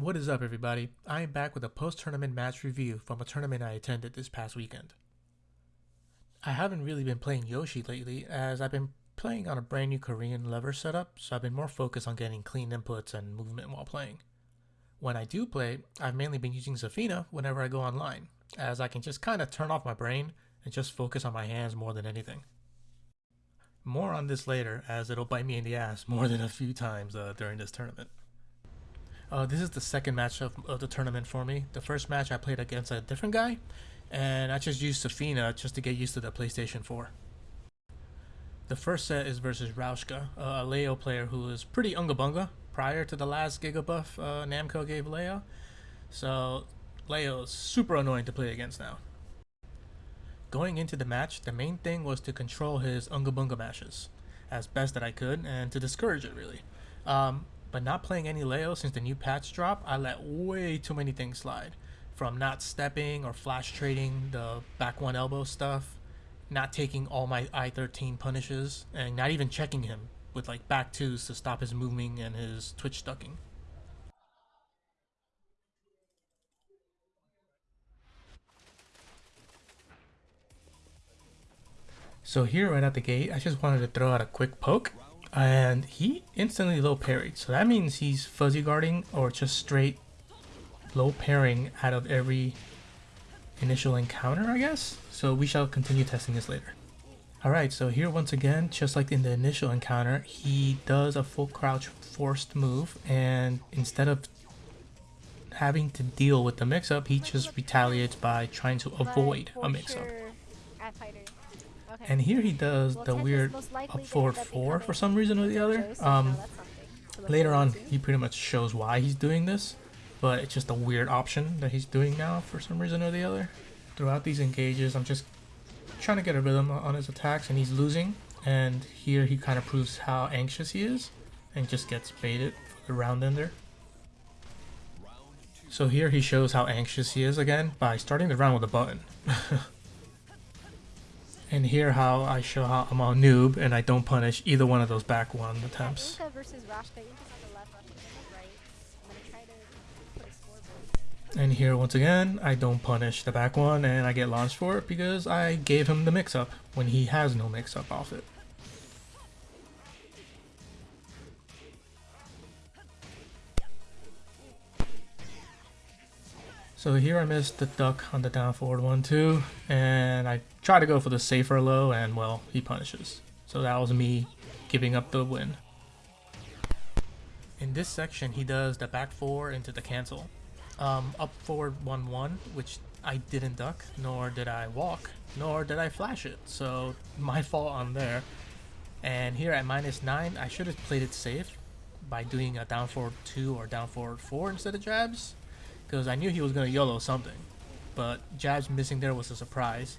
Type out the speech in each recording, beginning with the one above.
What is up, everybody? I am back with a post tournament match review from a tournament I attended this past weekend. I haven't really been playing Yoshi lately, as I've been playing on a brand new Korean lever setup, so I've been more focused on getting clean inputs and movement while playing. When I do play, I've mainly been using Zafina whenever I go online, as I can just kind of turn off my brain and just focus on my hands more than anything. More on this later, as it'll bite me in the ass more than a few times uh, during this tournament. Uh, this is the second match of, of, the tournament for me. The first match I played against a different guy, and I just used Zafina just to get used to the PlayStation 4. The first set is versus Rauschka, a Leo player who was pretty unga bunga prior to the last Gigabuff uh, Namco gave Leo. So Leo is super annoying to play against now. Going into the match, the main thing was to control his unga bunga mashes as best that I could and to discourage it really. Um, but not playing any Leo since the new patch drop, I let way too many things slide. From not stepping or flash trading the back one elbow stuff, not taking all my I-13 punishes, and not even checking him with like back twos to stop his moving and his twitch ducking. So here right at the gate, I just wanted to throw out a quick poke and he instantly low parried. So that means he's fuzzy guarding or just straight low parrying out of every initial encounter, I guess. So we shall continue testing this later. Alright, so here once again, just like in the initial encounter, he does a full crouch forced move and instead of having to deal with the mix-up, he just retaliates by trying to avoid a mix-up. And here he does the weird up forward 4 for some reason or the other. Um, later on, he pretty much shows why he's doing this, but it's just a weird option that he's doing now for some reason or the other. Throughout these engages, I'm just trying to get a rhythm on his attacks, and he's losing. And here he kind of proves how anxious he is, and just gets baited for the round ender. So here he shows how anxious he is again by starting the round with a button. And here how I show how I'm a noob and I don't punish either one of those back one attempts. And here once again, I don't punish the back one and I get launched for it because I gave him the mix-up when he has no mix-up off it. So here I missed the duck on the down forward one too, and I try to go for the safer low, and well, he punishes. So that was me giving up the win. In this section, he does the back four into the cancel. Um, up forward 1-1, which I didn't duck, nor did I walk, nor did I flash it. So my fault on there. And here at minus 9, I should have played it safe by doing a down forward 2 or down forward 4 instead of jabs because I knew he was going to YOLO something. But Jab's missing there was a surprise.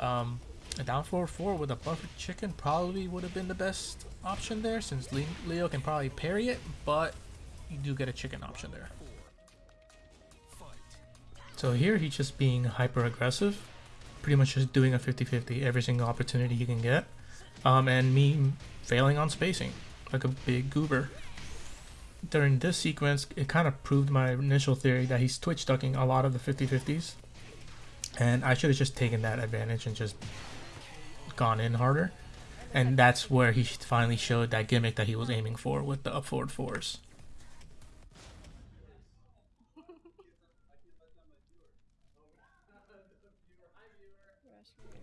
Um, a down 4-4 with a buffered chicken probably would have been the best option there since Leo can probably parry it, but you do get a chicken option there. So here he's just being hyper aggressive, pretty much just doing a 50-50 every single opportunity he can get, um, and me failing on spacing like a big goober during this sequence, it kind of proved my initial theory that he's twitch ducking a lot of the 50-50s. And I should have just taken that advantage and just gone in harder. And that's where he finally showed that gimmick that he was aiming for with the up forward fours.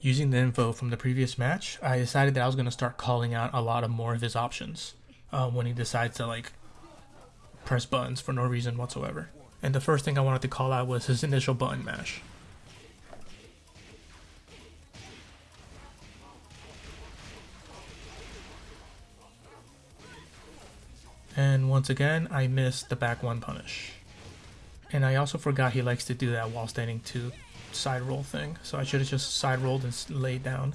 Using the info from the previous match, I decided that I was going to start calling out a lot of more of his options uh, when he decides to like press buttons for no reason whatsoever. And the first thing I wanted to call out was his initial button mash. And once again, I missed the back one punish. And I also forgot he likes to do that while standing to side roll thing. So I should have just side rolled and laid down.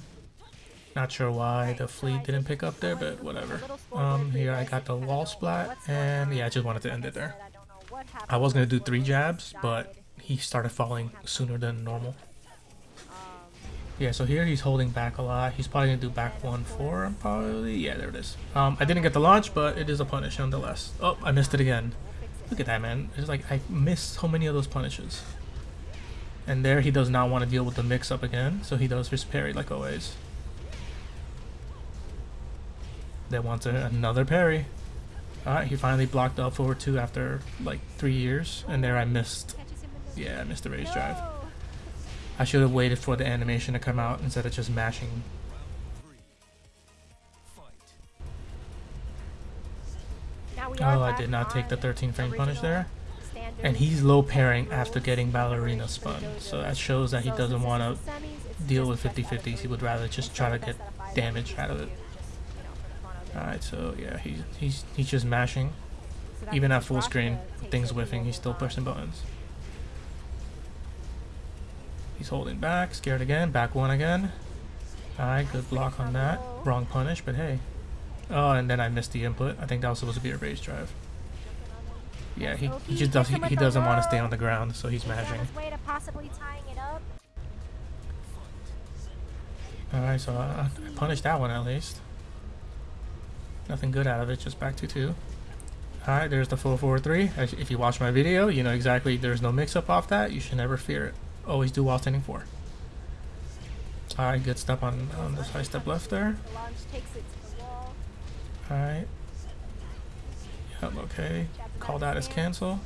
Not sure why the fleet didn't pick up there, but whatever. Um, here I got the wall splat, and yeah, I just wanted to end it there. I was going to do three jabs, but he started falling sooner than normal. Yeah, so here he's holding back a lot. He's probably going to do back 1-4, probably. Yeah, there it is. Um, I didn't get the launch, but it is a punish nonetheless. Oh, I missed it again. Look at that, man. It's like I missed so many of those punishes. And there he does not want to deal with the mix-up again, so he does his parry like always. Then wants a, another parry. Alright, he finally blocked up forward two after like three years, and there I missed. Yeah, I missed the rage drive. I should have waited for the animation to come out instead of just mashing. Oh, I did not take the 13 frame punish there. And he's low parrying after getting Ballerina spun, so that shows that he doesn't want to deal with 50-50s. He would rather just try to get damage out of it. Alright, so yeah, he's, he's, he's just mashing. Even at full screen, things whiffing, he's still pushing buttons. He's holding back, scared again, back one again. Alright, good block on that. Wrong punish, but hey. Oh, and then I missed the input. I think that was supposed to be a rage drive. Yeah, he, he just does he, he doesn't want to stay on the ground, so he's mashing. Alright, so uh, I punished that one at least. Nothing good out of it, just back to two. Alright, there's the 443. If you watch my video, you know exactly there's no mix-up off that. You should never fear it. Always do while standing 4. Alright, good step on, on the high step left there. Alright. Yep, okay. Call that as cancel.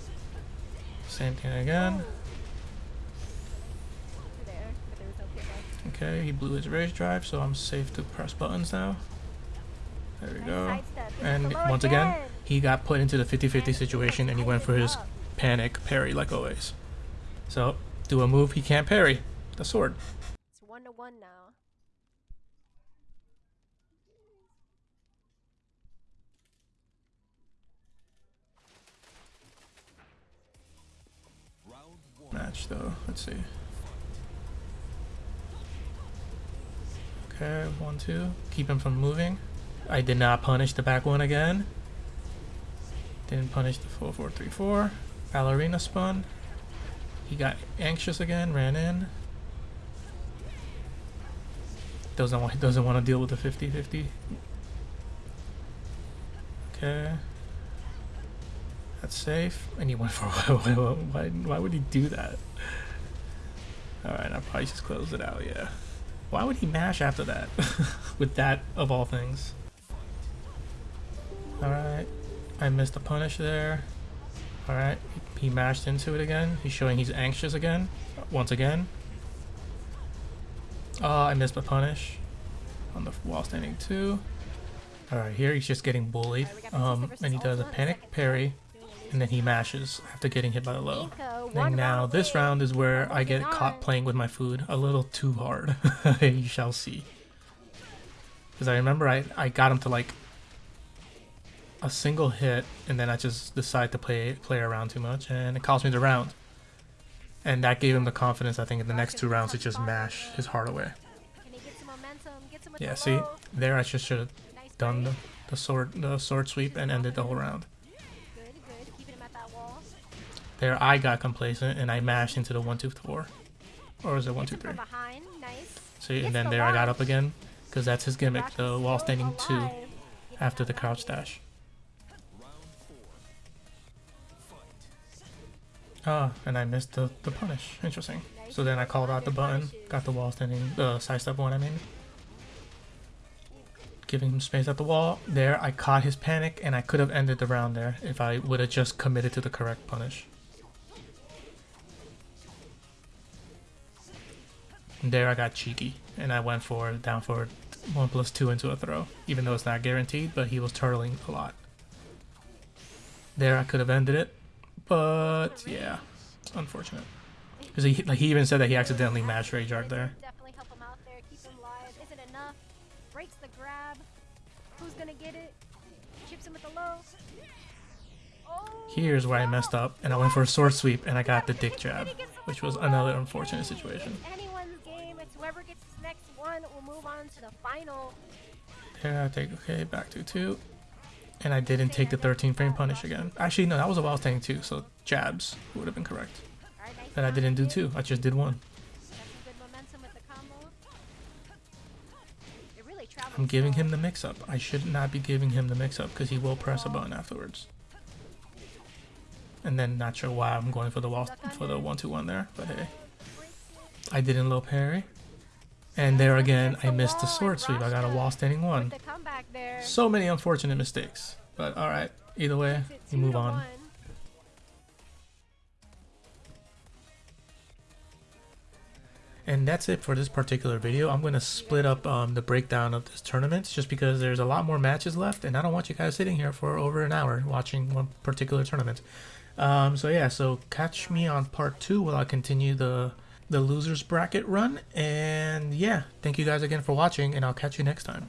Same thing again. Okay, he blew his rage drive, so I'm safe to press buttons now. There we go. And once again, he got put into the 50-50 situation and he went for his panic parry like always. So, do a move he can't parry. The sword. It's one to one now. Match though. Let's see. Okay, one, two. Keep him from moving. I did not punish the back one again. Didn't punish the 4434. Ballerina spun. He got anxious again, ran in. Doesn't want doesn't want to deal with the 50-50. Okay. That's safe. And he went for why, why, why would he do that? Alright, I'll probably just close it out, yeah. Why would he mash after that? With that, of all things. Alright. I missed the punish there. Alright. He mashed into it again. He's showing he's anxious again. Once again. Oh, I missed the punish. On the wall standing two. Alright, here he's just getting bullied. Um, and he does a panic parry. And then he mashes after getting hit by the low. And now this round is where I get caught playing with my food a little too hard. you shall see. Because I remember I, I got him to like a single hit, and then I just decide to play play around too much, and it cost me the round. And that gave him the confidence, I think, in the next two rounds to just mash his heart away. Yeah, see, there I just should have done the, the sword the sword sweep and ended the whole round. There I got complacent and I mashed into the one two four, or is it one two three? See, and then there I got up again, because that's his gimmick, the wall standing two after the crouch dash. Ah, and I missed the, the punish. Interesting. So then I called out the button, got the wall standing, the uh, sidestep one I mean. Giving him space at the wall. There, I caught his panic, and I could have ended the round there if I would have just committed to the correct punish. there I got cheeky, and I went for down forward 1 plus 2 into a throw, even though it's not guaranteed, but he was turtling a lot. There I could have ended it, but yeah, unfortunate. Because he, like, he even said that he accidentally matched Rage Art there. Definitely help him out there, keep him live. Isn't enough. Breaks the grab. Who's gonna get it? Chips him with the low. Here's where I messed up, and I went for a sword sweep, and I got the dick jab, which was another unfortunate situation. Anyone's game. It's whoever gets this next one will move on to the final. Yeah, I take okay back to two. And I didn't take the 13 frame punish again. Actually, no, that was a wild thing too, so jabs would have been correct. And I didn't do two, I just did one. I'm giving him the mix-up. I should not be giving him the mix-up because he will press a button afterwards. And then not sure why I'm going for the wall for the one two one there, but hey. I didn't low parry. And there again, I missed the sword sweep. I got a wall standing one. There. So many unfortunate mistakes. But alright, either way, Makes it we two move on. one. And that's it for this particular video. I'm going to split up um, the breakdown of this tournament just because there's a lot more matches left and I don't want you guys sitting here for over an hour watching one particular tournament. Um, so yeah, so catch me on part two while I continue the the losers bracket run. And yeah, thank you guys again for watching and I'll catch you next time.